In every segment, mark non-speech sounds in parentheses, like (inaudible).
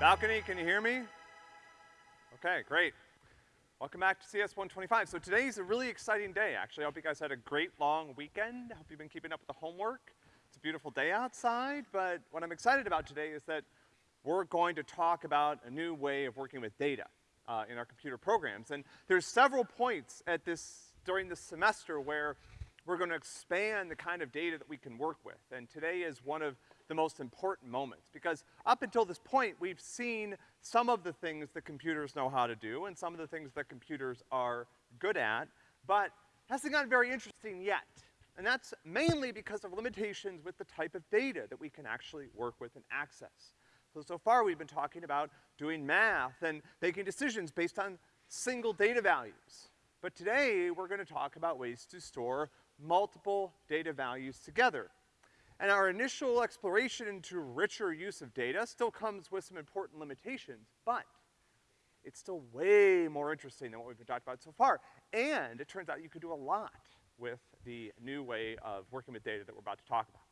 Balcony, can you hear me? Okay, great. Welcome back to CS 125. So today's a really exciting day, actually. I hope you guys had a great long weekend. I hope you've been keeping up with the homework. It's a beautiful day outside, but what I'm excited about today is that we're going to talk about a new way of working with data, uh, in our computer programs. And there's several points at this, during this semester where we're gonna expand the kind of data that we can work with. And today is one of the most important moments, because up until this point, we've seen some of the things that computers know how to do and some of the things that computers are good at, but hasn't gotten very interesting yet. And that's mainly because of limitations with the type of data that we can actually work with and access. So, so far we've been talking about doing math and making decisions based on single data values. But today, we're gonna talk about ways to store multiple data values together. And our initial exploration into richer use of data still comes with some important limitations, but it's still way more interesting than what we've been talking about so far. And it turns out you could do a lot with the new way of working with data that we're about to talk about.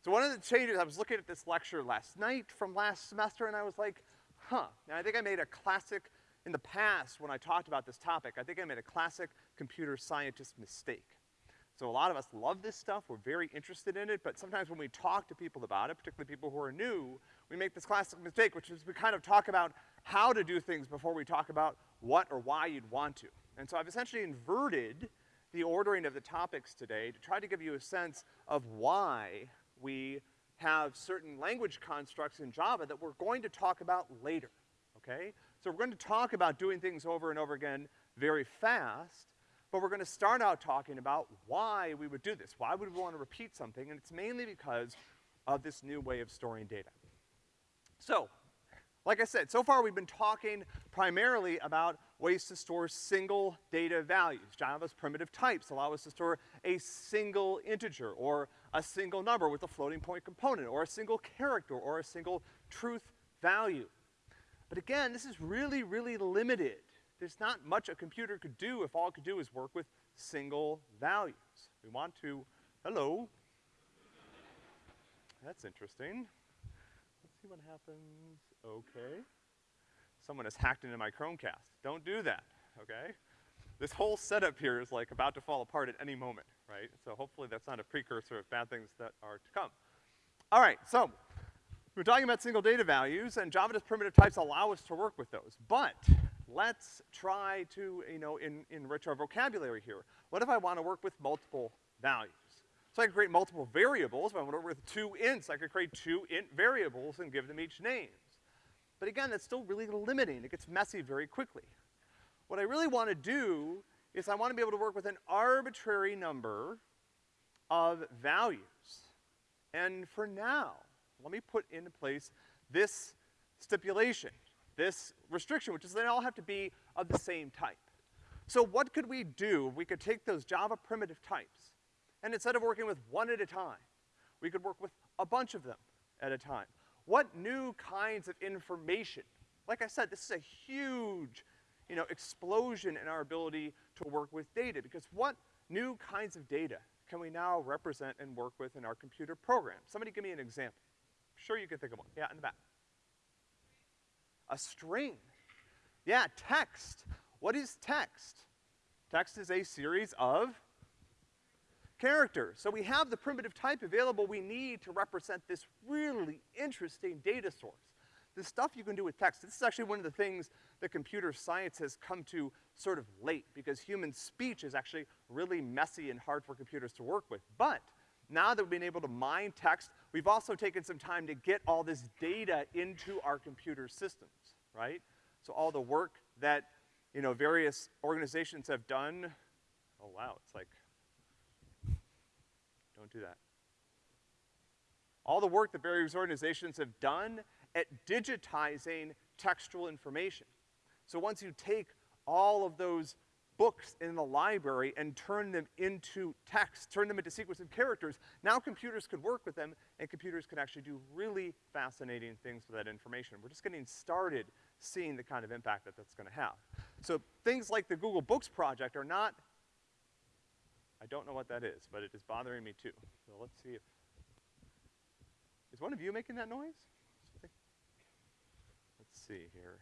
So one of the changes, I was looking at this lecture last night from last semester and I was like, huh. Now I think I made a classic, in the past when I talked about this topic, I think I made a classic computer scientist mistake. So a lot of us love this stuff, we're very interested in it, but sometimes when we talk to people about it, particularly people who are new, we make this classic mistake, which is we kind of talk about how to do things before we talk about what or why you'd want to. And so I've essentially inverted the ordering of the topics today to try to give you a sense of why we have certain language constructs in Java that we're going to talk about later, okay? So we're going to talk about doing things over and over again very fast, but we're gonna start out talking about why we would do this. Why would we wanna repeat something? And it's mainly because of this new way of storing data. So, like I said, so far we've been talking primarily about ways to store single data values. Java's primitive types allow us to store a single integer or a single number with a floating point component or a single character or a single truth value. But again, this is really, really limited there's not much a computer could do if all it could do is work with single values. We want to, hello. That's interesting. Let's see what happens. Okay. Someone has hacked into my Chromecast. Don't do that, okay? This whole setup here is like about to fall apart at any moment, right? So hopefully that's not a precursor of bad things that are to come. All right, so we're talking about single data values, and Java's primitive types allow us to work with those. But let's try to, you know, in, enrich our vocabulary here. What if I wanna work with multiple values? So I can create multiple variables. If I want to work with two ints, I could create two int variables and give them each names. But again, that's still really limiting. It gets messy very quickly. What I really wanna do is I wanna be able to work with an arbitrary number of values. And for now, let me put into place this stipulation this restriction, which is they all have to be of the same type. So what could we do? if We could take those Java primitive types, and instead of working with one at a time, we could work with a bunch of them at a time. What new kinds of information? Like I said, this is a huge, you know, explosion in our ability to work with data, because what new kinds of data can we now represent and work with in our computer program? Somebody give me an example. I'm sure you can think of one. Yeah, in the back. A string. Yeah, text. What is text? Text is a series of characters. So we have the primitive type available we need to represent this really interesting data source. The stuff you can do with text, this is actually one of the things that computer science has come to sort of late, because human speech is actually really messy and hard for computers to work with. But, now that we've been able to mine text, we've also taken some time to get all this data into our computer systems, right? So all the work that, you know, various organizations have done, oh wow, it's like, don't do that. All the work that various organizations have done at digitizing textual information. So once you take all of those books in the library and turn them into text, turn them into sequence of characters, now computers could work with them and computers can actually do really fascinating things with that information. We're just getting started seeing the kind of impact that that's gonna have. So things like the Google Books project are not, I don't know what that is, but it is bothering me too. So let's see if, is one of you making that noise? Let's see here.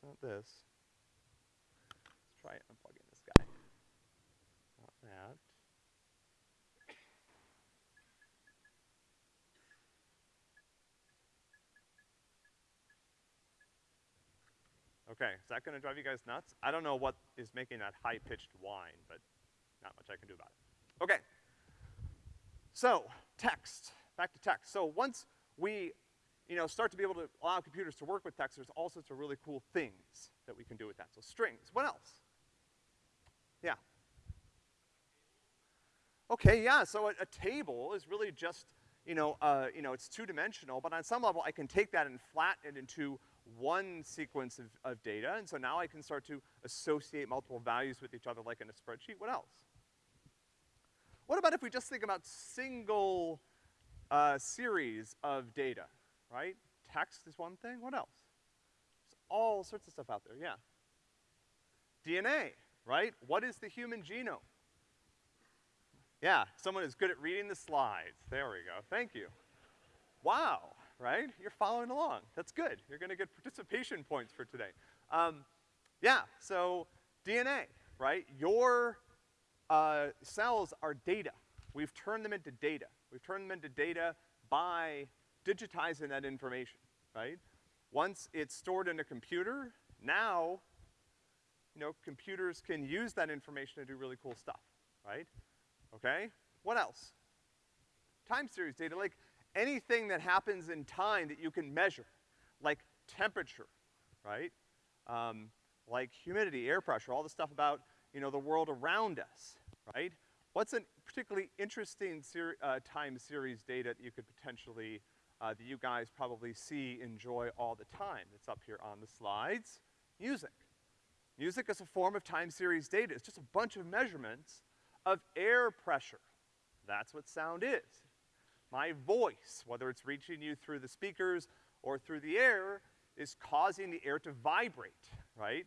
It's not this. Let's try unplugging this guy. Not that. Okay, is that gonna drive you guys nuts? I don't know what is making that high-pitched whine, but not much I can do about it. Okay. So, text, back to text. So once we, you know, start to be able to allow computers to work with text, there's all sorts of really cool things that we can do with that. So strings, what else? Yeah. Okay, yeah, so a, a table is really just, you know, uh, you know, it's two-dimensional, but on some level I can take that and flatten it into one sequence of, of data, and so now I can start to associate multiple values with each other like in a spreadsheet. What else? What about if we just think about single, uh, series of data, right? Text is one thing, what else? There's all sorts of stuff out there, yeah. DNA, right? What is the human genome? Yeah, someone is good at reading the slides. There we go, thank you. Wow, right? You're following along. That's good. You're gonna get participation points for today. Um, yeah, so DNA, right? Your uh, cells are data. We've turned them into data. We've turned them into data by digitizing that information, right? Once it's stored in a computer, now, you know, computers can use that information to do really cool stuff, right? Okay? What else? Time series data, like anything that happens in time that you can measure, like temperature, right? Um, like humidity, air pressure, all the stuff about, you know, the world around us, right? What's a particularly interesting ser uh, time series data that you could potentially, uh, that you guys probably see, enjoy all the time? It's up here on the slides. Music. Music is a form of time series data. It's just a bunch of measurements of air pressure. That's what sound is. My voice, whether it's reaching you through the speakers or through the air, is causing the air to vibrate, right?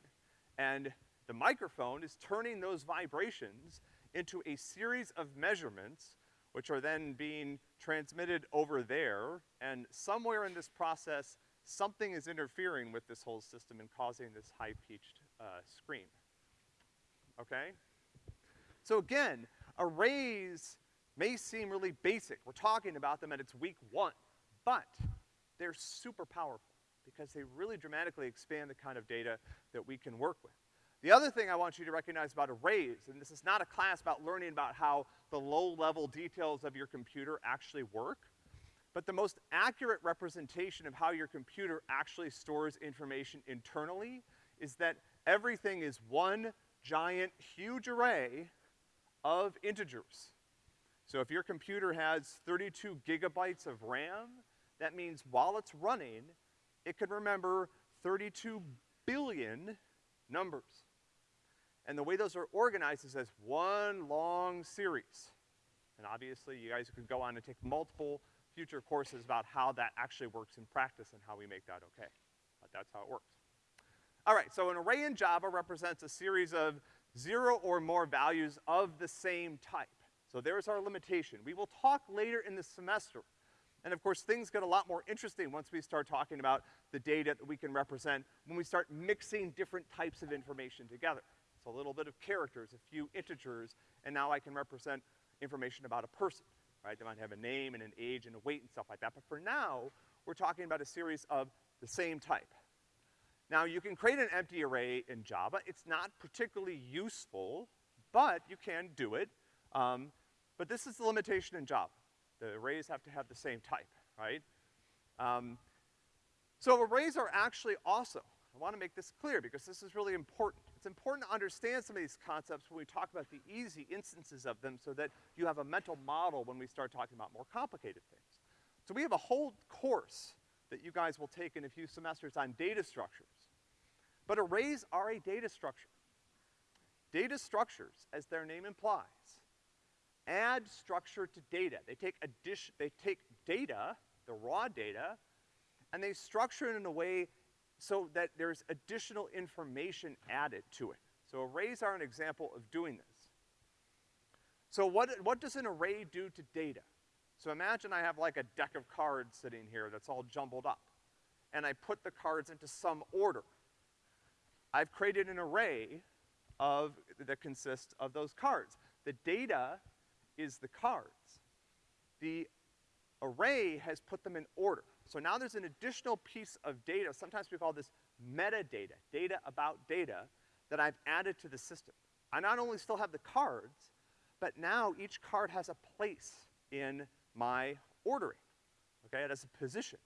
And the microphone is turning those vibrations into a series of measurements which are then being transmitted over there, and somewhere in this process, something is interfering with this whole system and causing this high-pitched, uh, scream. Okay? So again, arrays may seem really basic. We're talking about them at its week one, but they're super powerful because they really dramatically expand the kind of data that we can work with. The other thing I want you to recognize about arrays, and this is not a class about learning about how the low-level details of your computer actually work, but the most accurate representation of how your computer actually stores information internally is that everything is one giant, huge array of integers. So if your computer has 32 gigabytes of RAM, that means while it's running, it can remember 32 billion numbers. And the way those are organized is as one long series. And obviously, you guys could go on and take multiple future courses about how that actually works in practice and how we make that okay. But that's how it works. All right, so an array in Java represents a series of zero or more values of the same type. So there's our limitation. We will talk later in the semester. And of course, things get a lot more interesting once we start talking about the data that we can represent when we start mixing different types of information together. A little bit of characters, a few integers, and now I can represent information about a person, right? They might have a name and an age and a weight and stuff like that. But for now, we're talking about a series of the same type. Now, you can create an empty array in Java. It's not particularly useful, but you can do it. Um, but this is the limitation in Java. The arrays have to have the same type, right? Um, so arrays are actually also, I wanna make this clear because this is really important. It's important to understand some of these concepts when we talk about the easy instances of them so that you have a mental model when we start talking about more complicated things. So we have a whole course that you guys will take in a few semesters on data structures. But arrays are a data structure. Data structures, as their name implies, add structure to data. They take addition, they take data, the raw data, and they structure it in a way so that there's additional information added to it. So arrays are an example of doing this. So what, what does an array do to data? So imagine I have like a deck of cards sitting here that's all jumbled up, and I put the cards into some order. I've created an array of, that consists of those cards. The data is the cards. The array has put them in order. So now there's an additional piece of data, sometimes we call this metadata, data about data, that I've added to the system. I not only still have the cards, but now each card has a place in my ordering, okay? It has a position.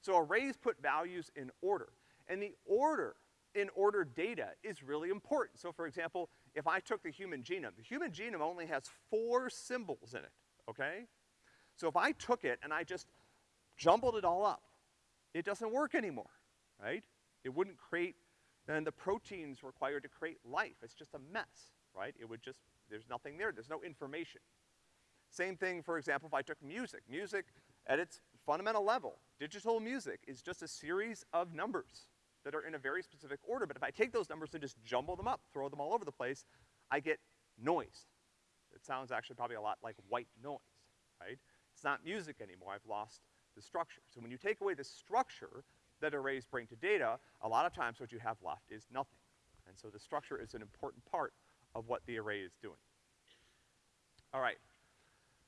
So arrays put values in order. And the order in order data is really important. So for example, if I took the human genome, the human genome only has four symbols in it, okay? So if I took it and I just jumbled it all up, it doesn't work anymore, right? It wouldn't create, then the proteins required to create life, it's just a mess, right? It would just, there's nothing there, there's no information. Same thing, for example, if I took music. Music, at its fundamental level, digital music is just a series of numbers that are in a very specific order, but if I take those numbers and just jumble them up, throw them all over the place, I get noise. It sounds actually probably a lot like white noise, right? It's not music anymore, I've lost the structure. So when you take away the structure that arrays bring to data, a lot of times what you have left is nothing. And so the structure is an important part of what the array is doing. All right.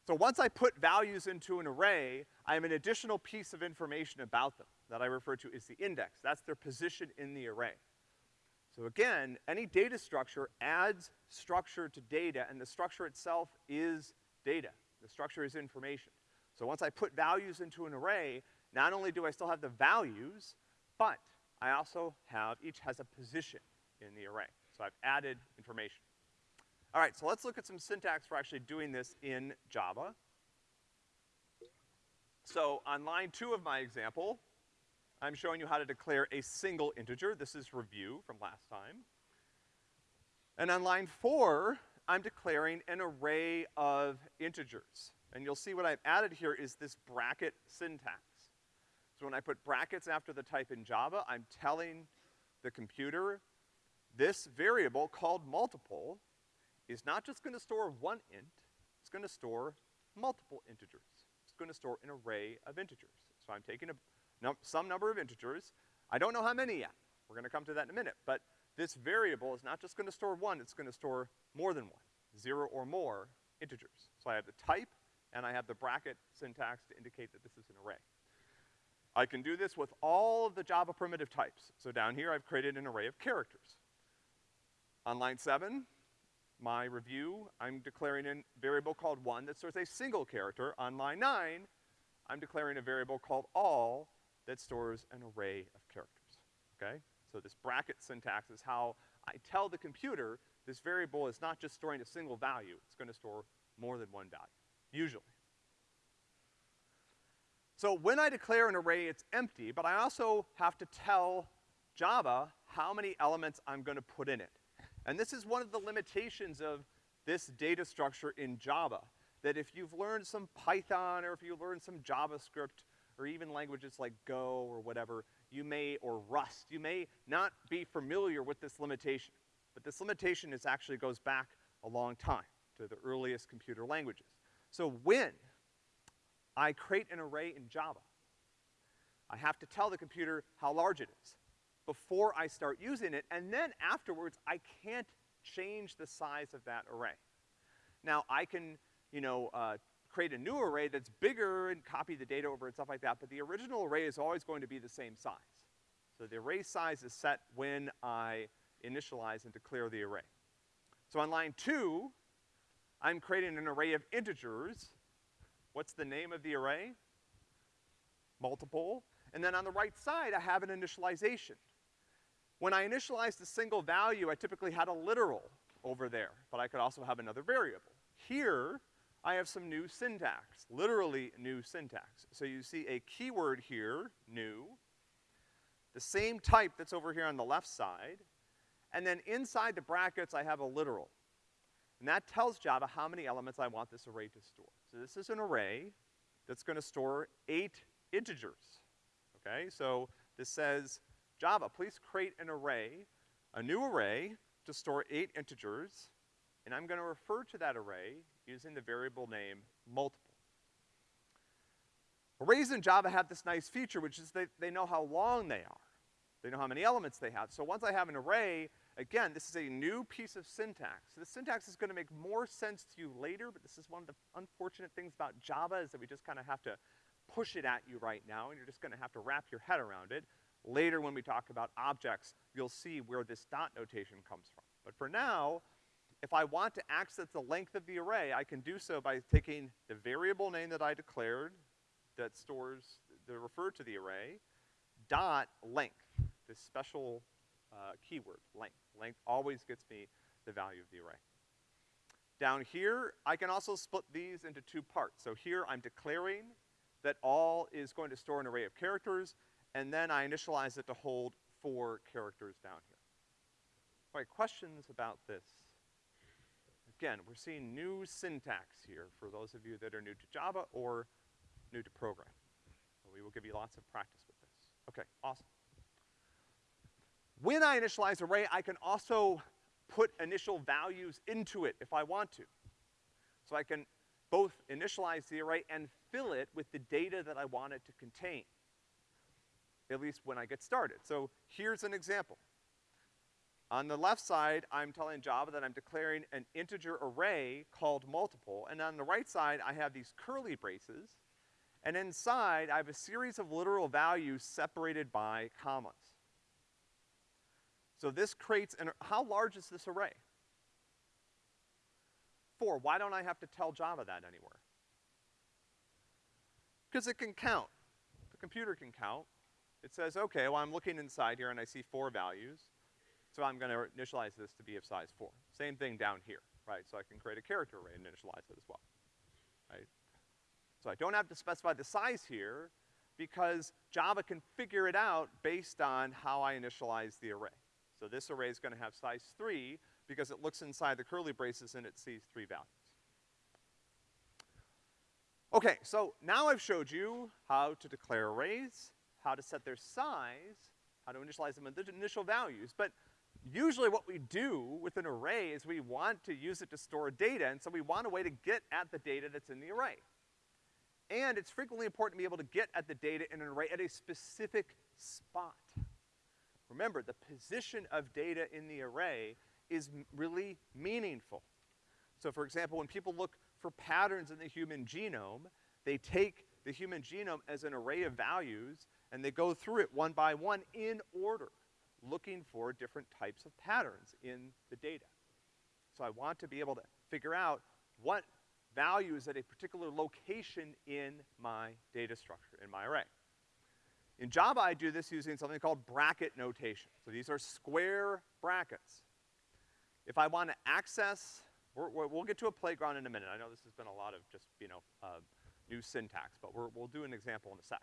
So once I put values into an array, I have an additional piece of information about them that I refer to as the index. That's their position in the array. So again, any data structure adds structure to data, and the structure itself is data. The structure is information. So once I put values into an array, not only do I still have the values, but I also have, each has a position in the array. So I've added information. All right, so let's look at some syntax for actually doing this in Java. So on line two of my example, I'm showing you how to declare a single integer. This is review from last time. And on line four, I'm declaring an array of integers. And you'll see what I've added here is this bracket syntax. So when I put brackets after the type in Java, I'm telling the computer this variable called multiple is not just gonna store one int, it's gonna store multiple integers. It's gonna store an array of integers. So I'm taking a, num some number of integers. I don't know how many yet. We're gonna come to that in a minute. But this variable is not just gonna store one, it's gonna store more than one, zero or more integers. So I have the type, and I have the bracket syntax to indicate that this is an array. I can do this with all of the Java primitive types. So down here, I've created an array of characters. On line seven, my review, I'm declaring a variable called one that stores a single character. On line nine, I'm declaring a variable called all that stores an array of characters, okay? So this bracket syntax is how I tell the computer this variable is not just storing a single value, it's gonna store more than one value, usually. So when I declare an array, it's empty, but I also have to tell Java how many elements I'm gonna put in it. And this is one of the limitations of this data structure in Java, that if you've learned some Python or if you've learned some JavaScript or even languages like Go or whatever, you may, or Rust, you may not be familiar with this limitation. But this limitation is actually goes back a long time to the earliest computer languages. So when I create an array in Java, I have to tell the computer how large it is before I start using it, and then afterwards, I can't change the size of that array. Now, I can, you know, uh, create a new array that's bigger and copy the data over and stuff like that, but the original array is always going to be the same size. So the array size is set when I initialize and declare the array. So on line two, I'm creating an array of integers. What's the name of the array? Multiple. And then on the right side, I have an initialization. When I initialized a single value, I typically had a literal over there, but I could also have another variable. Here, I have some new syntax, literally new syntax. So you see a keyword here, new, the same type that's over here on the left side, and then inside the brackets I have a literal. And that tells Java how many elements I want this array to store. So this is an array that's gonna store eight integers, okay? So this says Java, please create an array, a new array to store eight integers, and I'm gonna refer to that array using the variable name multiple. Arrays in Java have this nice feature, which is they, they know how long they are. They know how many elements they have. So once I have an array, again, this is a new piece of syntax. So The syntax is gonna make more sense to you later, but this is one of the unfortunate things about Java is that we just kinda have to push it at you right now, and you're just gonna have to wrap your head around it. Later when we talk about objects, you'll see where this dot notation comes from. But for now, if I want to access the length of the array, I can do so by taking the variable name that I declared that stores, that refer to the array, dot length, this special, uh, keyword, length. Length always gets me the value of the array. Down here, I can also split these into two parts. So here I'm declaring that all is going to store an array of characters, and then I initialize it to hold four characters down here. All right, questions about this? Again, we're seeing new syntax here for those of you that are new to Java or new to programming. We will give you lots of practice with this. Okay, awesome. When I initialize array, I can also put initial values into it if I want to. So I can both initialize the array and fill it with the data that I want it to contain, at least when I get started. So here's an example. On the left side, I'm telling Java that I'm declaring an integer array called multiple, and on the right side, I have these curly braces, and inside, I have a series of literal values separated by commas. So this creates an, how large is this array? Four, why don't I have to tell Java that anywhere? Because it can count. The computer can count. It says, okay, well I'm looking inside here and I see four values, so I'm gonna initialize this to be of size four. Same thing down here, right? So I can create a character array and initialize it as well, right? So I don't have to specify the size here because Java can figure it out based on how I initialize the array. So this array is gonna have size three because it looks inside the curly braces and it sees three values. Okay, so now I've showed you how to declare arrays, how to set their size, how to initialize them with the initial values, but usually what we do with an array is we want to use it to store data, and so we want a way to get at the data that's in the array. And it's frequently important to be able to get at the data in an array at a specific spot. Remember, the position of data in the array is really meaningful. So for example, when people look for patterns in the human genome, they take the human genome as an array of values and they go through it one by one in order, looking for different types of patterns in the data. So I want to be able to figure out what value is at a particular location in my data structure, in my array. In Java, I do this using something called bracket notation. So these are square brackets. If I want to access, we will get to a playground in a minute. I know this has been a lot of just, you know, uh, new syntax, but we will do an example in a sec.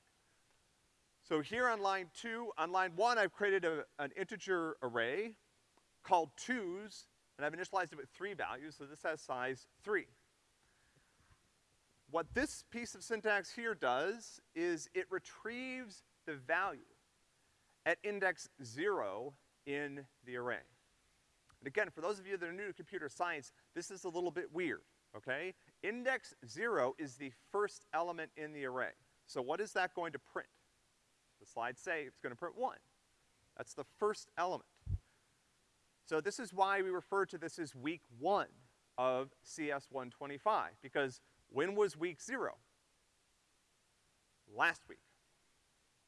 So here on line two, on line one, I've created a, an integer array called twos, and I've initialized it with three values, so this has size three. What this piece of syntax here does is it retrieves the value at index zero in the array. And again, for those of you that are new to computer science, this is a little bit weird, okay? Index zero is the first element in the array. So what is that going to print? The slides say it's gonna print one. That's the first element. So this is why we refer to this as week one of CS125, because when was week zero? Last week,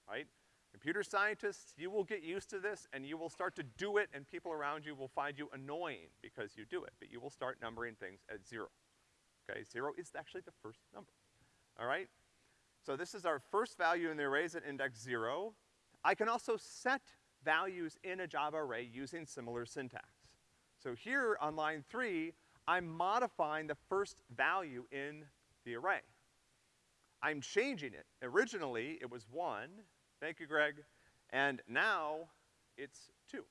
right? Computer scientists, you will get used to this and you will start to do it and people around you will find you annoying because you do it, but you will start numbering things at zero. Okay, zero is actually the first number, all right? So this is our first value in the arrays at index zero. I can also set values in a Java array using similar syntax. So here on line three, I'm modifying the first value in the array. I'm changing it. Originally, it was one. Thank you, Greg. And now, it's two.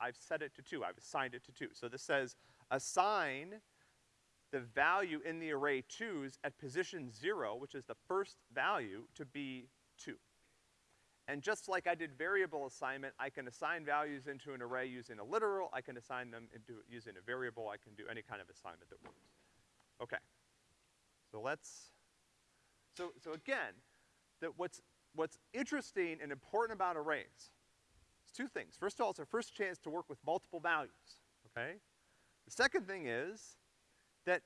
I've set it to two. I've assigned it to two. So this says, assign the value in the array twos at position zero, which is the first value, to be two. And just like I did variable assignment, I can assign values into an array using a literal, I can assign them into using a variable, I can do any kind of assignment that works. Okay. So let's, so, so again, that what's, what's interesting and important about arrays is two things. First of all, it's our first chance to work with multiple values, okay? The second thing is that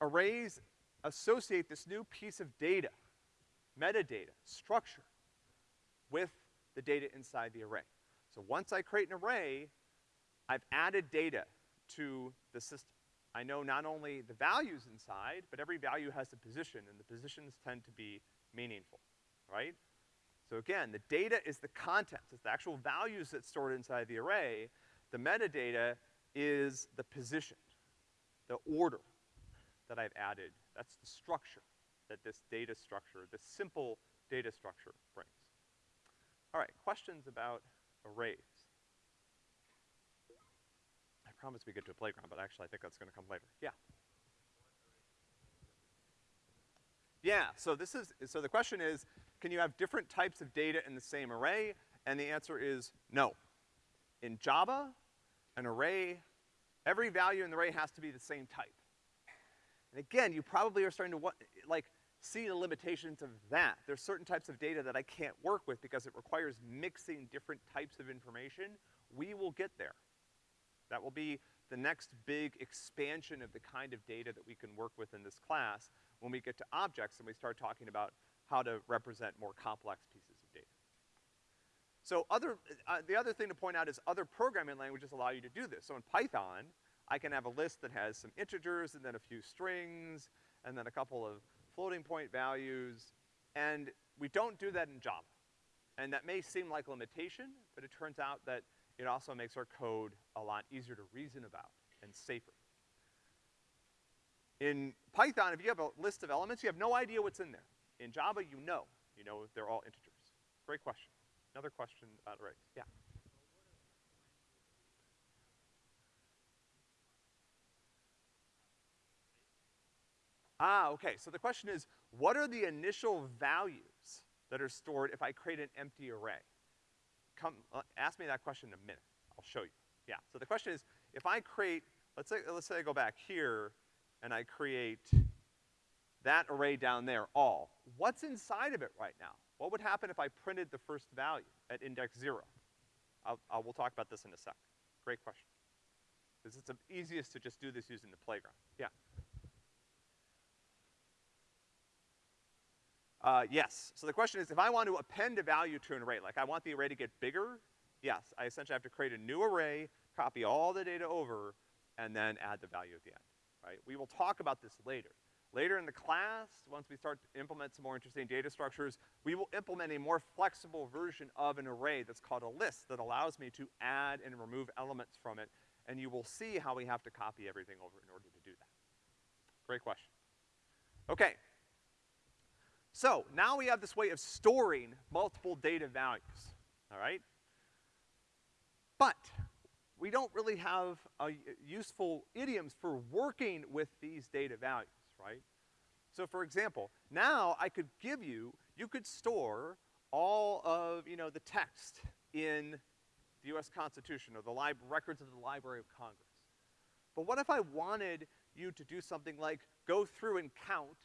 arrays associate this new piece of data, metadata, structure, with the data inside the array. So once I create an array, I've added data to the system. I know not only the values inside, but every value has a position, and the positions tend to be meaningful, right? So again, the data is the contents, it's the actual values that's stored inside the array. The metadata is the position, the order that I've added. That's the structure that this data structure, this simple data structure brings. All right, questions about arrays? I promised we get to a playground, but actually I think that's gonna come later. Yeah. Yeah, so this is, so the question is, can you have different types of data in the same array? And the answer is no. In Java, an array, every value in the array has to be the same type. And again, you probably are starting to like, see the limitations of that. There's certain types of data that I can't work with because it requires mixing different types of information. We will get there. That will be the next big expansion of the kind of data that we can work with in this class when we get to objects and we start talking about how to represent more complex pieces of data. So other, uh, the other thing to point out is other programming languages allow you to do this. So in Python, I can have a list that has some integers and then a few strings and then a couple of floating point values, and we don't do that in Java. And that may seem like a limitation, but it turns out that it also makes our code a lot easier to reason about and safer. In Python, if you have a list of elements, you have no idea what's in there. In Java, you know. You know they're all integers. Great question. Another question about arrays. Yeah. Ah, okay. So the question is, what are the initial values that are stored if I create an empty array? Come, uh, ask me that question in a minute. I'll show you. Yeah. So the question is, if I create, let's say, let's say I go back here and I create that array down there, all. What's inside of it right now? What would happen if I printed the first value at index zero? I'll, I'll, we'll talk about this in a sec. Great question. Because it's the easiest to just do this using the playground. Yeah. Uh, yes. So the question is, if I want to append a value to an array, like I want the array to get bigger, yes, I essentially have to create a new array, copy all the data over, and then add the value at the end, right? We will talk about this later. Later in the class, once we start to implement some more interesting data structures, we will implement a more flexible version of an array that's called a list that allows me to add and remove elements from it, and you will see how we have to copy everything over in order to do that. Great question. Okay, so now we have this way of storing multiple data values, all right? But we don't really have uh, useful idioms for working with these data values, right? So for example, now I could give you, you could store all of, you know, the text in the US Constitution or the records of the Library of Congress. But what if I wanted you to do something like go through and count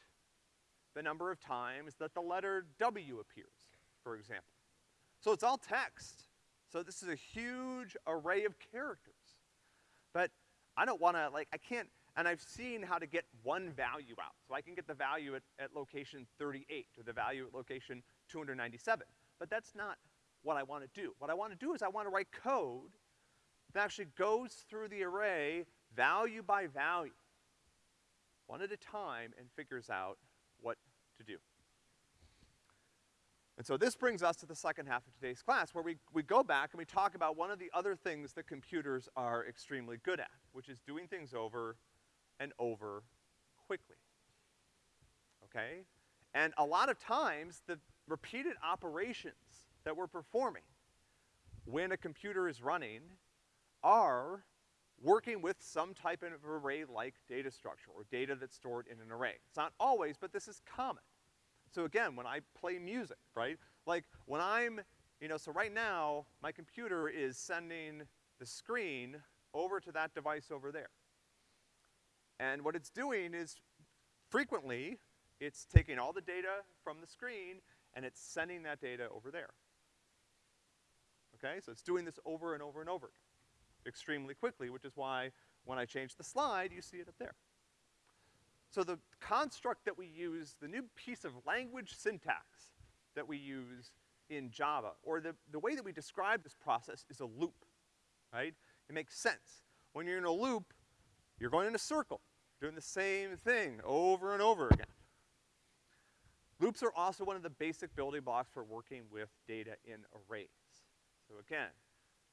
the number of times that the letter W appears, for example. So it's all text. So this is a huge array of characters. But I don't wanna, like, I can't, and I've seen how to get one value out. So I can get the value at, at location 38 or the value at location 297. But that's not what I wanna do. What I wanna do is I wanna write code that actually goes through the array value by value, one at a time, and figures out what to do. And so this brings us to the second half of today's class where we, we go back and we talk about one of the other things that computers are extremely good at, which is doing things over and over quickly. Okay? And a lot of times, the repeated operations that we're performing when a computer is running are working with some type of array-like data structure or data that's stored in an array. It's not always, but this is common. So again, when I play music, right? Like when I'm, you know, so right now, my computer is sending the screen over to that device over there. And what it's doing is frequently, it's taking all the data from the screen and it's sending that data over there. Okay, so it's doing this over and over and over extremely quickly, which is why when I change the slide, you see it up there. So the construct that we use, the new piece of language syntax that we use in Java, or the, the way that we describe this process is a loop, right? It makes sense. When you're in a loop, you're going in a circle, doing the same thing over and over again. Loops are also one of the basic building blocks for working with data in arrays. So again,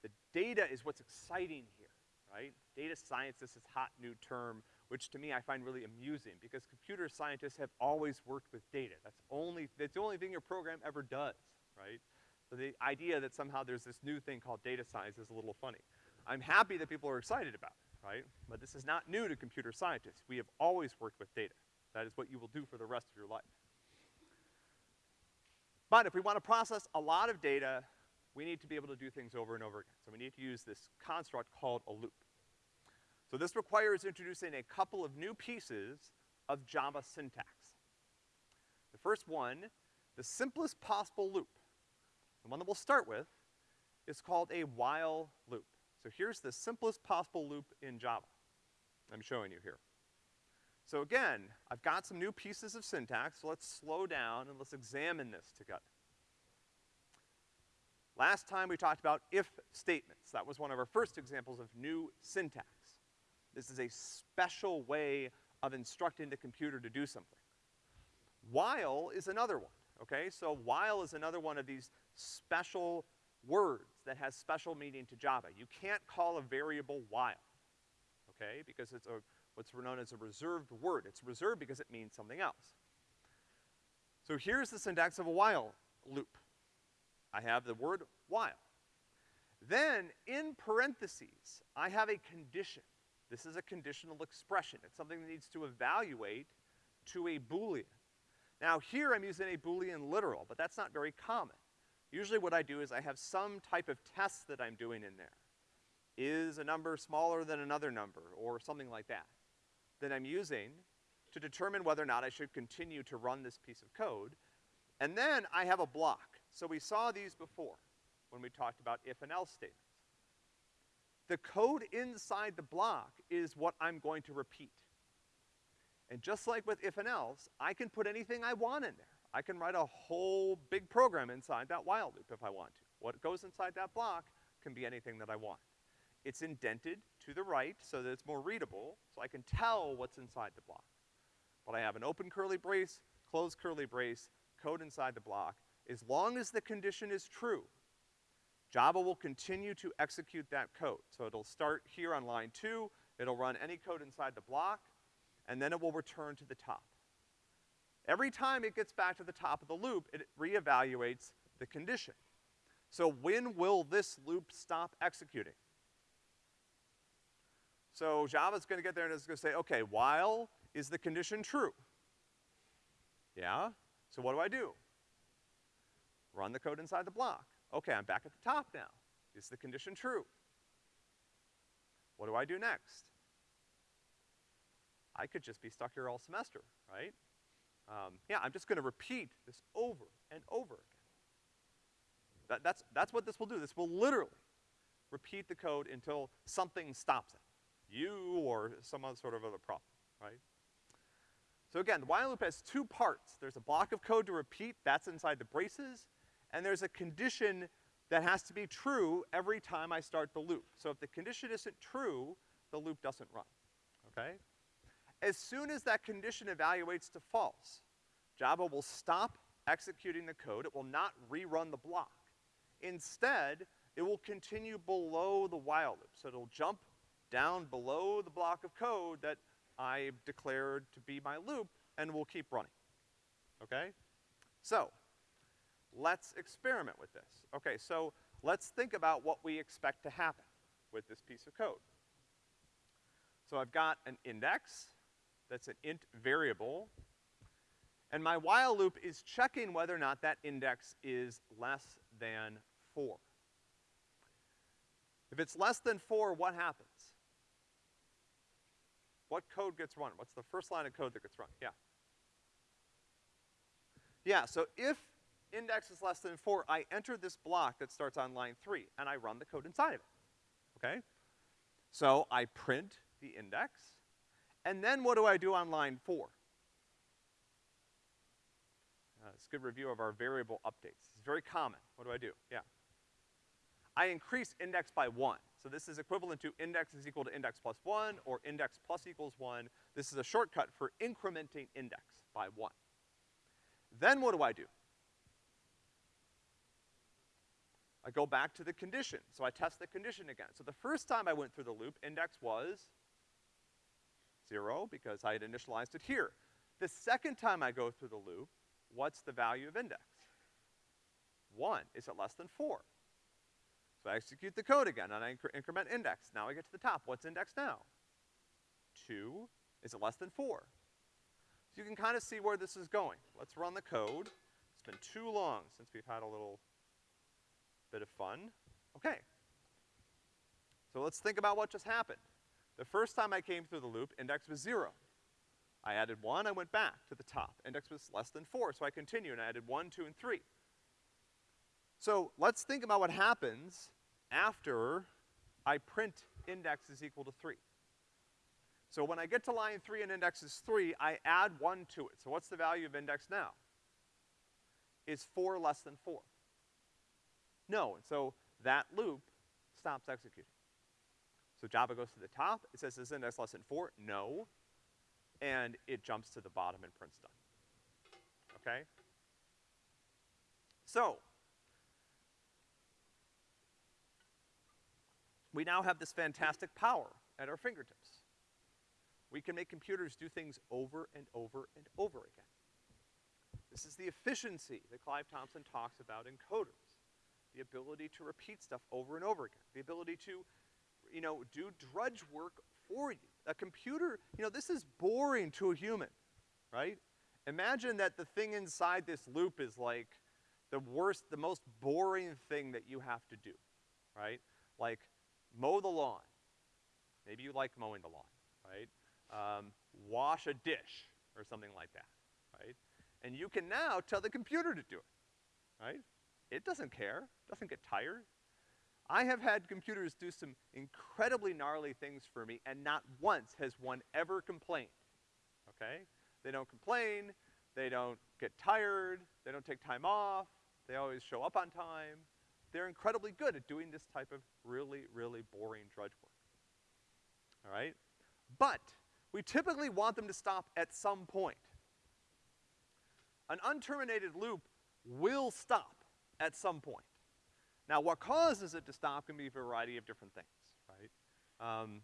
the data is what's exciting here, right? Data science is this hot new term, which to me I find really amusing because computer scientists have always worked with data. That's only, that's the only thing your program ever does, right? So the idea that somehow there's this new thing called data science is a little funny. I'm happy that people are excited about it, right? But this is not new to computer scientists. We have always worked with data. That is what you will do for the rest of your life. But if we want to process a lot of data, we need to be able to do things over and over again. So we need to use this construct called a loop. So this requires introducing a couple of new pieces of Java syntax. The first one, the simplest possible loop, the one that we'll start with, is called a while loop. So here's the simplest possible loop in Java. I'm showing you here. So again, I've got some new pieces of syntax, so let's slow down and let's examine this together. Last time we talked about if statements. That was one of our first examples of new syntax. This is a special way of instructing the computer to do something. While is another one, okay? So while is another one of these special words that has special meaning to Java. You can't call a variable while, okay? Because it's a, what's known as a reserved word. It's reserved because it means something else. So here's the syntax of a while loop. I have the word while. Then, in parentheses, I have a condition. This is a conditional expression. It's something that needs to evaluate to a Boolean. Now here I'm using a Boolean literal, but that's not very common. Usually what I do is I have some type of test that I'm doing in there. Is a number smaller than another number, or something like that, that I'm using to determine whether or not I should continue to run this piece of code. And then I have a block. So we saw these before when we talked about if and else statements. The code inside the block is what I'm going to repeat. And just like with if and else, I can put anything I want in there. I can write a whole big program inside that while loop if I want to. What goes inside that block can be anything that I want. It's indented to the right so that it's more readable, so I can tell what's inside the block. But I have an open curly brace, closed curly brace, code inside the block, as long as the condition is true, Java will continue to execute that code. So it'll start here on line two, it'll run any code inside the block, and then it will return to the top. Every time it gets back to the top of the loop, it reevaluates the condition. So when will this loop stop executing? So Java's gonna get there and it's gonna say, okay, while is the condition true? Yeah? So what do I do? Run the code inside the block. Okay, I'm back at the top now. Is the condition true? What do I do next? I could just be stuck here all semester, right? Um, yeah, I'm just gonna repeat this over and over again. That, that's, that's what this will do. This will literally repeat the code until something stops it. You or some other sort of other problem, right? So again, the while loop has two parts. There's a block of code to repeat, that's inside the braces, and there's a condition that has to be true every time I start the loop. So if the condition isn't true, the loop doesn't run, okay? As soon as that condition evaluates to false, Java will stop executing the code. It will not rerun the block. Instead, it will continue below the while loop. So it'll jump down below the block of code that I declared to be my loop, and will keep running, okay? So, Let's experiment with this. Okay, so let's think about what we expect to happen with this piece of code. So I've got an index that's an int variable, and my while loop is checking whether or not that index is less than four. If it's less than four, what happens? What code gets run? What's the first line of code that gets run? Yeah. Yeah, so if index is less than four, I enter this block that starts on line three, and I run the code inside of it, okay? So I print the index, and then what do I do on line four? Uh, it's a good review of our variable updates. It's very common. What do I do? Yeah. I increase index by one. So this is equivalent to index is equal to index plus one, or index plus equals one. This is a shortcut for incrementing index by one. Then what do I do? I go back to the condition. So I test the condition again. So the first time I went through the loop, index was zero because I had initialized it here. The second time I go through the loop, what's the value of index? One. Is it less than four? So I execute the code again and I incre increment index. Now I get to the top. What's index now? Two. Is it less than four? So you can kind of see where this is going. Let's run the code. It's been too long since we've had a little bit of fun. Okay. So let's think about what just happened. The first time I came through the loop, index was zero. I added one, I went back to the top. Index was less than four, so I continued and I added one, two, and three. So let's think about what happens after I print index is equal to three. So when I get to line three and index is three, I add one to it. So what's the value of index now? Is four less than four? No, and so that loop stops executing. So Java goes to the top, it says is index less than four? No. And it jumps to the bottom and prints done. Okay? So, we now have this fantastic power at our fingertips. We can make computers do things over and over and over again. This is the efficiency that Clive Thompson talks about in coders the ability to repeat stuff over and over again, the ability to, you know, do drudge work for you. A computer, you know, this is boring to a human, right? Imagine that the thing inside this loop is like the worst, the most boring thing that you have to do, right? Like mow the lawn. Maybe you like mowing the lawn, right? Um, wash a dish or something like that, right? And you can now tell the computer to do it, right? It doesn't care, doesn't get tired. I have had computers do some incredibly gnarly things for me, and not once has one ever complained, okay? They don't complain, they don't get tired, they don't take time off, they always show up on time. They're incredibly good at doing this type of really, really boring drudge work. All right? But we typically want them to stop at some point. An unterminated loop will stop at some point. Now, what causes it to stop can be a variety of different things, right? Um,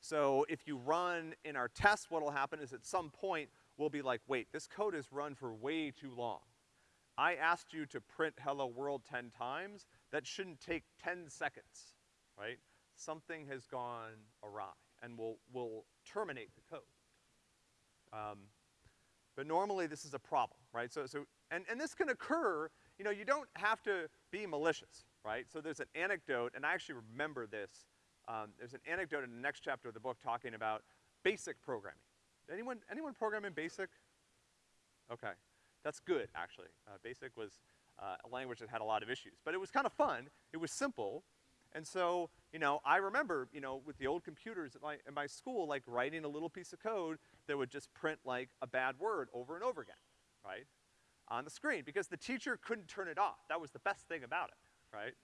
so if you run in our test, what'll happen is at some point, we'll be like, wait, this code is run for way too long. I asked you to print hello world 10 times. That shouldn't take 10 seconds, right? Something has gone awry, and we'll, we'll terminate the code. Um, but normally this is a problem, right? So, so, and, and this can occur you know, you don't have to be malicious, right? So there's an anecdote, and I actually remember this. Um, there's an anecdote in the next chapter of the book talking about basic programming. Anyone, anyone program in BASIC? Okay. That's good, actually. Uh, BASIC was uh, a language that had a lot of issues. But it was kind of fun. It was simple. And so, you know, I remember, you know, with the old computers at my, at my school, like writing a little piece of code that would just print like a bad word over and over again, right? on the screen because the teacher couldn't turn it off. That was the best thing about it, right?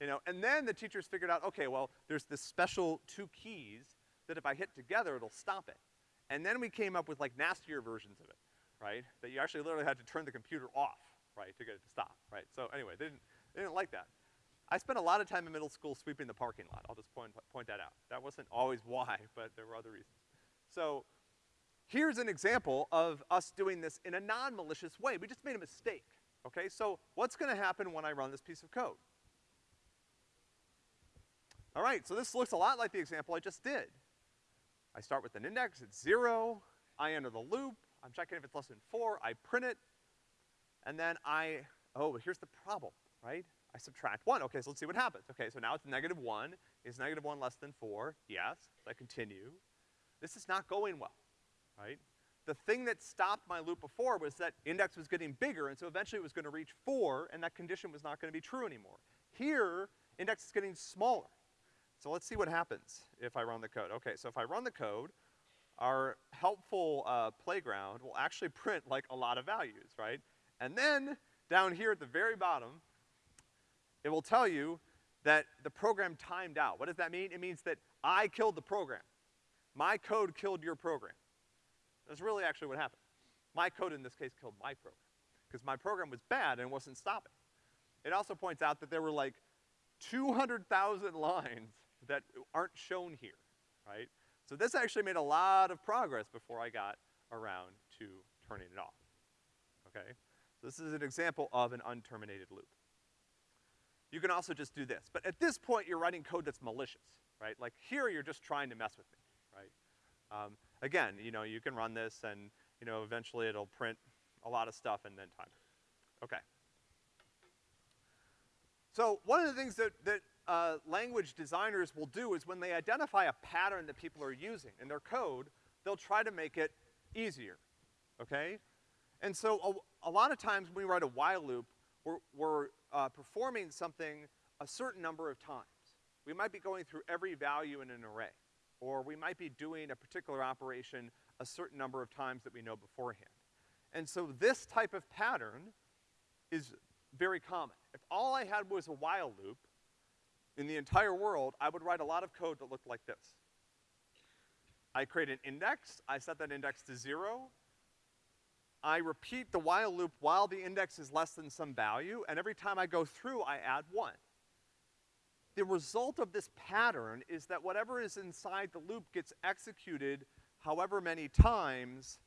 You know, and then the teachers figured out, okay, well, there's this special two keys that if I hit together, it'll stop it. And then we came up with like nastier versions of it, right? That you actually literally had to turn the computer off, right, to get it to stop, right? So anyway, they didn't, they didn't like that. I spent a lot of time in middle school sweeping the parking lot. I'll just point, point that out. That wasn't always why, (laughs) but there were other reasons. So Here's an example of us doing this in a non-malicious way. We just made a mistake, okay? So what's gonna happen when I run this piece of code? All right, so this looks a lot like the example I just did. I start with an index, it's zero, I enter the loop, I'm checking if it's less than four, I print it, and then I, oh, here's the problem, right? I subtract one, okay, so let's see what happens. Okay, so now it's negative one, is negative one less than four? Yes, so I continue. This is not going well right? The thing that stopped my loop before was that index was getting bigger, and so eventually it was gonna reach four, and that condition was not gonna be true anymore. Here, index is getting smaller. So let's see what happens if I run the code. Okay, so if I run the code, our helpful uh, playground will actually (laughs) print like a lot of values, right? And then down here at the very bottom, it will tell you that the program timed out. What does that mean? It means that I killed the program. My code killed your program. That's really actually what happened. My code in this case killed my program, because my program was bad and wasn't stopping. It also points out that there were like 200,000 lines that aren't shown here, right? So this actually made a lot of progress before I got around to turning it off, okay? So this is an example of an unterminated loop. You can also just do this. But at this point, you're writing code that's malicious, right? Like here, you're just trying to mess with me, right? Um, again, you know, you can run this and, you know, eventually it'll print a lot of stuff and then time. Okay. So one of the things that, that uh, language designers will do is when they identify a pattern that people are using in their code, they'll try to make it easier, okay? And so a, a lot of times when we write a while loop, we're, we're uh, performing something a certain number of times. We might be going through every value in an array, or we might be doing a particular operation a certain number of times that we know beforehand. And so this type of pattern is very common. If all I had was a while loop in the entire world, I would write a lot of code that looked like this. I create an index, I set that index to zero, I repeat the while loop while the index is less than some value, and every time I go through, I add one. The result of this pattern is that whatever is inside the loop gets executed however many times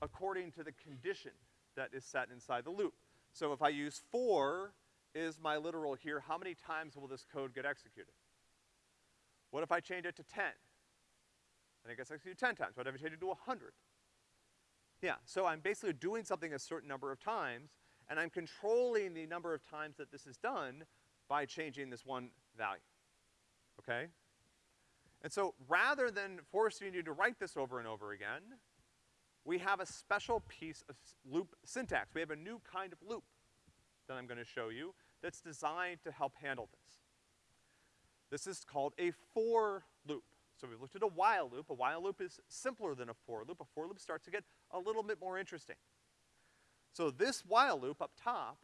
according to the condition that is set inside the loop. So if I use four is my literal here, how many times will this code get executed? What if I change it to 10? Then it gets executed 10 times. What if I change it to 100? Yeah, so I'm basically doing something a certain number of times, and I'm controlling the number of times that this is done by changing this one value, okay? And so rather than forcing you to write this over and over again, we have a special piece of loop syntax. We have a new kind of loop that I'm gonna show you that's designed to help handle this. This is called a for loop. So we've looked at a while loop. A while loop is simpler than a for loop. A for loop starts to get a little bit more interesting. So this while loop up top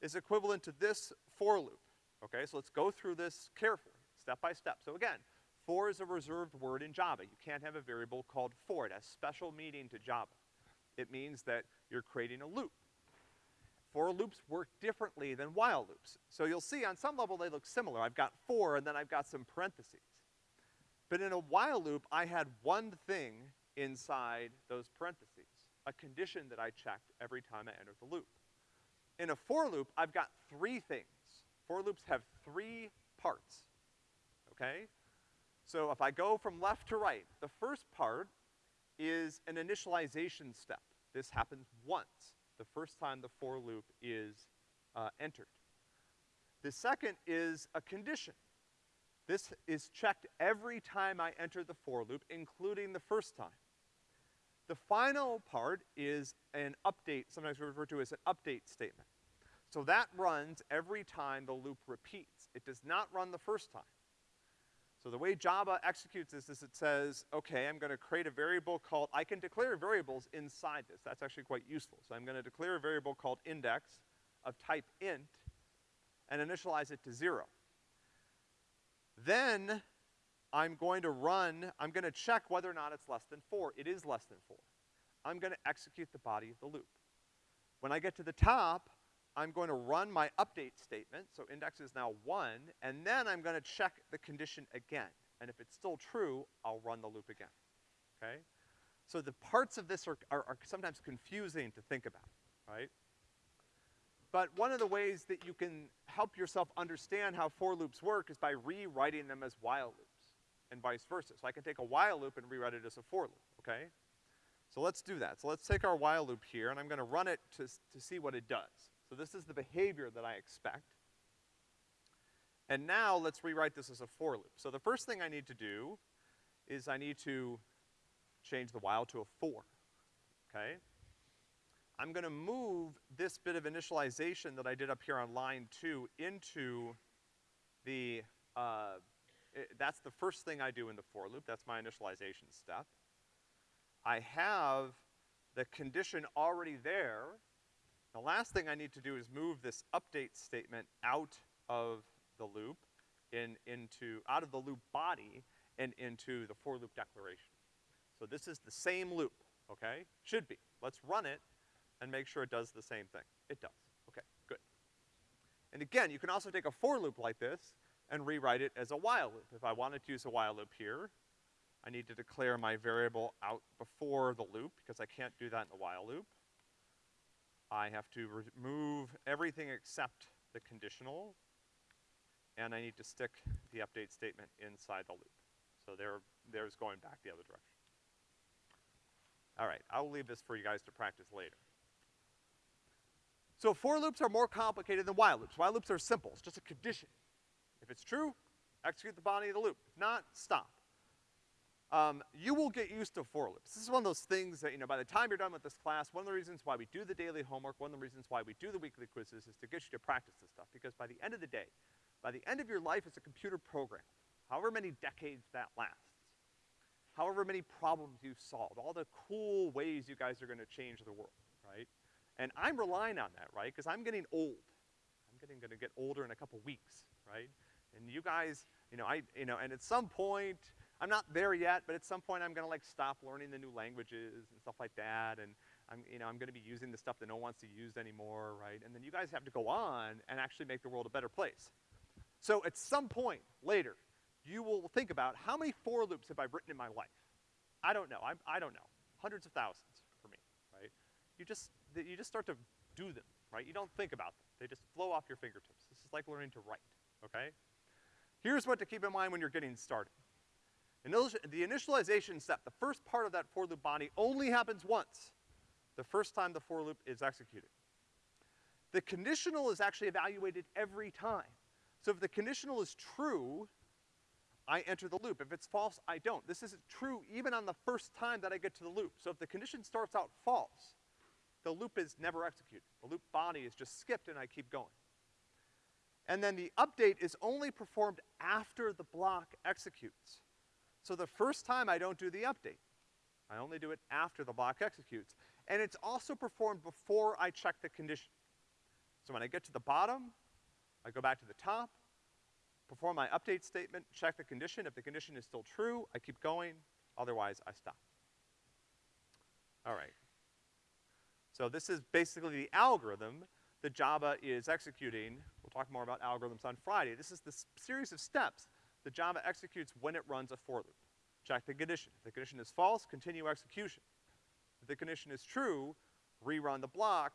is equivalent to this for loop. Okay, so let's go through this carefully, step by step. So again, for is a reserved word in Java. You can't have a variable called for. It has special meaning to Java. It means that you're creating a loop. For loops work differently than while loops. So you'll see on some level they look similar. I've got for and then I've got some parentheses. But in a while loop, I had one thing inside those parentheses, a condition that I checked every time I entered the loop. In a for loop, I've got three things. For loops have three parts, okay? So if I go from left to right, the first part is an initialization step. This happens once, the first time the for loop is uh, entered. The second is a condition. This is checked every time I enter the for loop, including the first time. The final part is an update, sometimes referred to as an update statement. So that runs every time the loop repeats. It does not run the first time. So the way Java executes this is it says, okay, I'm gonna create a variable called, I can declare variables inside this. That's actually quite useful. So I'm gonna declare a variable called index of type int and initialize it to zero. Then I'm going to run, I'm gonna check whether or not it's less than four. It is less than four. I'm gonna execute the body of the loop. When I get to the top, I'm going to run my update statement, so index is now one, and then I'm gonna check the condition again. And if it's still true, I'll run the loop again, okay? So the parts of this are, are, are sometimes confusing to think about, right? But one of the ways that you can help yourself understand how for loops work is by rewriting them as while loops, and vice versa. So I can take a while loop and rewrite it as a for loop, okay? So let's do that. So let's take our while loop here, and I'm gonna run it to, to see what it does. So this is the behavior that I expect. And now let's rewrite this as a for loop. So the first thing I need to do is I need to change the while to a for. okay? I'm gonna move this bit of initialization that I did up here on line two into the, uh, i- that's the first thing I do in the for loop, that's my initialization step. I have the condition already there. The last thing I need to do is move this update statement out of the loop in, into, out of the loop body and into the for loop declaration. So this is the same loop, okay? Should be. Let's run it and make sure it does the same thing. It does. Okay, good. And again, you can also take a for loop like this and rewrite it as a while loop. If I wanted to use a while loop here, I need to declare my variable out before the loop because I can't do that in the while loop. I have to remove everything except the conditional, and I need to stick the update statement inside the loop. So there, there's going back the other direction. All right, I'll leave this for you guys to practice later. So for loops are more complicated than while loops. While loops are simple, it's just a condition. If it's true, execute the body of the loop. If not, stop. Um, you will get used to for loops. This is one of those things that, you know, by the time you're done with this class, one of the reasons why we do the daily homework, one of the reasons why we do the weekly quizzes is to get you to practice this stuff. Because by the end of the day, by the end of your life as a computer program, however many decades that lasts, however many problems you've solved, all the cool ways you guys are gonna change the world, right? And I'm relying on that, right? Because I'm getting old. I'm getting, gonna get older in a couple weeks, right? And you guys, you know, I, you know, and at some point, I'm not there yet, but at some point I'm gonna like stop learning the new languages and stuff like that, and I'm, you know, I'm gonna be using the stuff that no one wants to use anymore, right? And then you guys have to go on and actually make the world a better place. So at some point later, you will think about how many for loops have I written in my life? I don't know, I'm, I don't know. Hundreds of thousands for me, right? You just, you just start to do them, right? You don't think about them. They just flow off your fingertips. This is like learning to write, okay? Here's what to keep in mind when you're getting started. The initialization step, the first part of that for loop body only happens once. The first time the for loop is executed. The conditional is actually evaluated every time. So if the conditional is true, I enter the loop. If it's false, I don't. This is true even on the first time that I get to the loop. So if the condition starts out false, the loop is never executed. The loop body is just skipped and I keep going. And then the update is only performed after the block executes. So the first time I don't do the update. I only do it after the block executes. And it's also performed before I check the condition. So when I get to the bottom, I go back to the top, perform my update statement, check the condition. If the condition is still true, I keep going. Otherwise, I stop. All right. So this is basically the algorithm that Java is executing. We'll talk more about algorithms on Friday. This is the series of steps that Java executes when it runs a for loop. Check the condition. If the condition is false, continue execution. If the condition is true, rerun the block,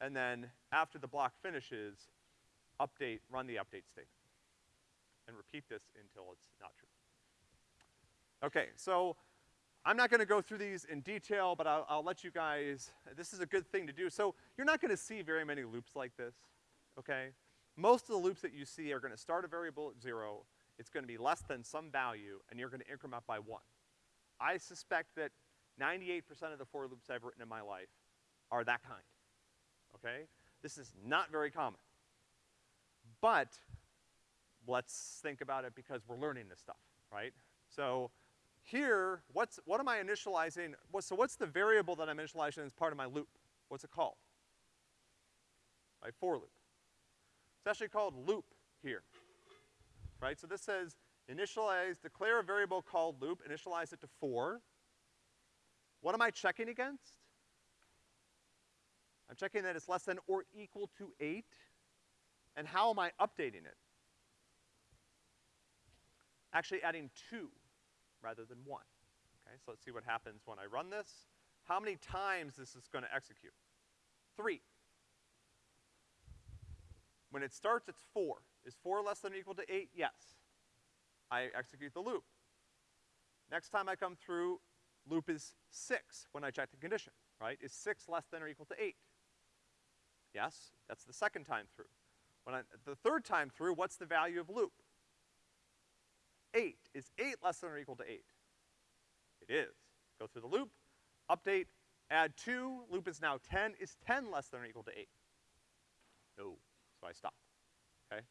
and then after the block finishes, update, run the update statement. And repeat this until it's not true. Okay, so I'm not gonna go through these in detail, but I'll, I'll let you guys, this is a good thing to do. So you're not gonna see very many loops like this, okay? Most of the loops that you see are gonna start a variable at zero, it's gonna be less than some value, and you're gonna increment by one. I suspect that 98% of the for loops I've written in my life are that kind, okay? This is not very common. But let's think about it because we're learning this stuff, right? So here, what's, what am I initializing? What, so what's the variable that I'm initializing as part of my loop? What's it called? My for loop. It's actually called loop here, right? So this says initialize, declare a variable called loop, initialize it to four. What am I checking against? I'm checking that it's less than or equal to eight. And how am I updating it? Actually adding two rather than one. Okay, so let's see what happens when I run this. How many times this is gonna execute? Three. When it starts, it's four. Is four less than or equal to eight? Yes. I execute the loop. Next time I come through, loop is six when I check the condition, right? Is six less than or equal to eight? Yes, that's the second time through. When I, the third time through, what's the value of loop? Eight. Is eight less than or equal to eight? It is. Go through the loop, update, Add two, loop is now ten. Is ten less than or equal to eight? No, so I stop, okay?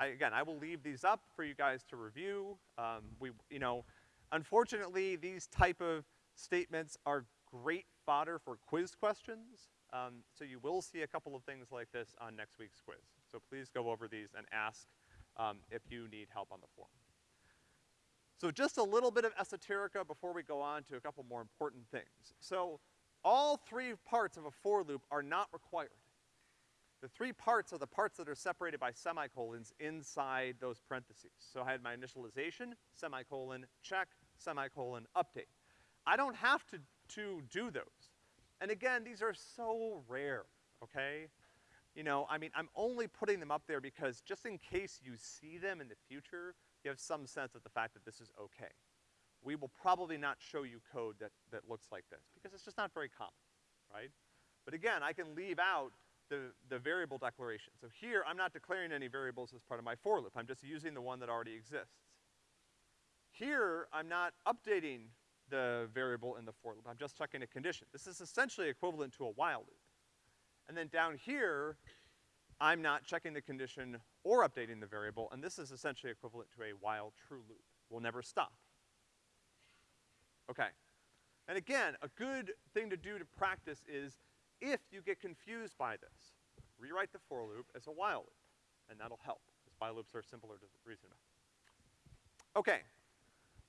I, again, I will leave these up for you guys to review. Um, we, you know, unfortunately, these type of statements are great fodder for quiz questions. Um, so you will see a couple of things like this on next week's quiz. So please go over these and ask um, if you need help on the form. So just a little bit of esoterica before we go on to a couple more important things. So all three parts of a for loop are not required. The three parts are the parts that are separated by semicolons inside those parentheses. So I had my initialization, semicolon, check, semicolon, update. I don't have to, to do those. And again, these are so rare, okay? You know, I mean, I'm only putting them up there because just in case you see them in the future, you have some sense of the fact that this is okay. We will probably not show you code that, that looks like this because it's just not very common, right? But again, I can leave out the, the variable declaration. So here, I'm not declaring any variables as part of my for loop. I'm just using the one that already exists. Here, I'm not updating the variable in the for loop. I'm just checking a condition. This is essentially equivalent to a while loop. And then down here, I'm not checking the condition or updating the variable, and this is essentially equivalent to a while true loop. We'll never stop. Okay. And again, a good thing to do to practice is if you get confused by this, rewrite the for loop as a while loop, and that'll help, because while loops are simpler to reason about. Okay.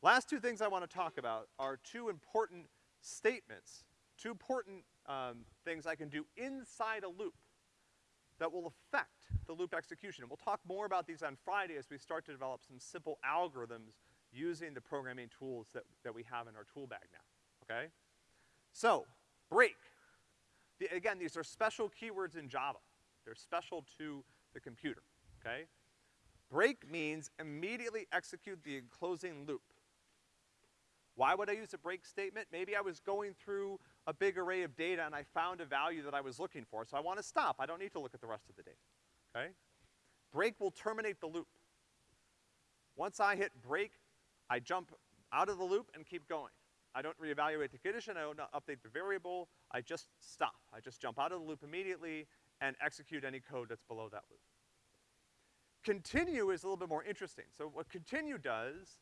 Last two things I wanna talk about are two important statements, two important um, things I can do inside a loop that will affect the loop execution. And we'll talk more about these on Friday as we start to develop some simple algorithms using the programming tools that, that we have in our tool bag now, okay? So, break. The, again, these are special keywords in Java. They're special to the computer, okay? Break means immediately execute the enclosing loop. Why would I use a break statement? Maybe I was going through a big array of data and I found a value that I was looking for, so I wanna stop. I don't need to look at the rest of the data, okay? Break will terminate the loop. Once I hit break, I jump out of the loop and keep going. I don't reevaluate the condition, I don't update the variable, I just stop. I just jump out of the loop immediately and execute any code that's below that loop. Continue is a little bit more interesting. So what continue does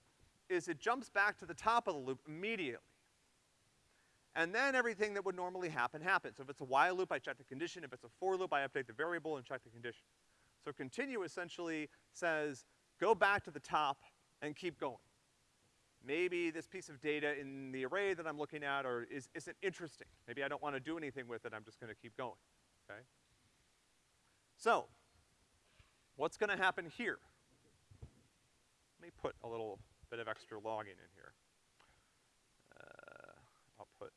is it jumps back to the top of the loop immediately. And then everything that would normally happen happens. So if it's a while loop, I check the condition. If it's a for loop, I update the variable and check the condition. So continue essentially says, go back to the top and keep going maybe this piece of data in the array that I'm looking at or is, isn't interesting. Maybe I don't wanna do anything with it, I'm just gonna keep going, okay? So, what's gonna happen here? Let me put a little bit of extra logging in here. Uh, I'll put,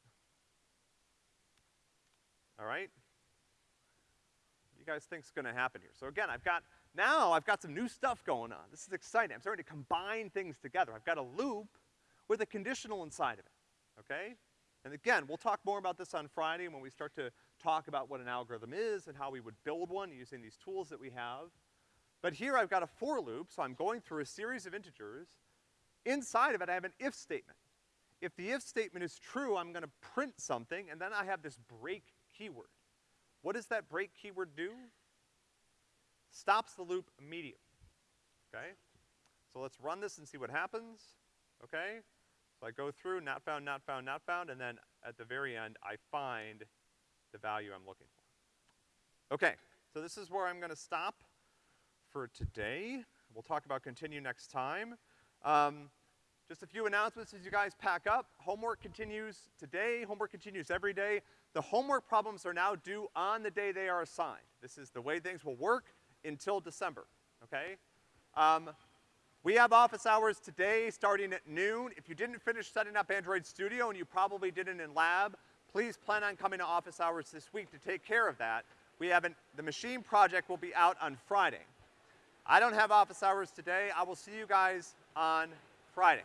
all right? What do you guys think's gonna happen here? So again, I've got now I've got some new stuff going on. This is exciting. I'm starting to combine things together. I've got a loop with a conditional inside of it, okay? And again, we'll talk more about this on Friday when we start to talk about what an algorithm is and how we would build one using these tools that we have. But here I've got a for loop, so I'm going through a series of integers. Inside of it, I have an if statement. If the if statement is true, I'm gonna print something, and then I have this break keyword. What does that break keyword do? Stops the loop immediately, okay? So let's run this and see what happens, okay? So I go through, not found, not found, not found, and then at the very end, I find the value I'm looking for. Okay, so this is where I'm gonna stop for today. We'll talk about continue next time. Um, just a few announcements as you guys pack up. Homework continues today, homework continues every day. The homework problems are now due on the day they are assigned. This is the way things will work until December, okay? Um, we have office hours today starting at noon. If you didn't finish setting up Android Studio and you probably didn't in lab, please plan on coming to office hours this week to take care of that. We haven't, the machine project will be out on Friday. I don't have office hours today. I will see you guys on Friday.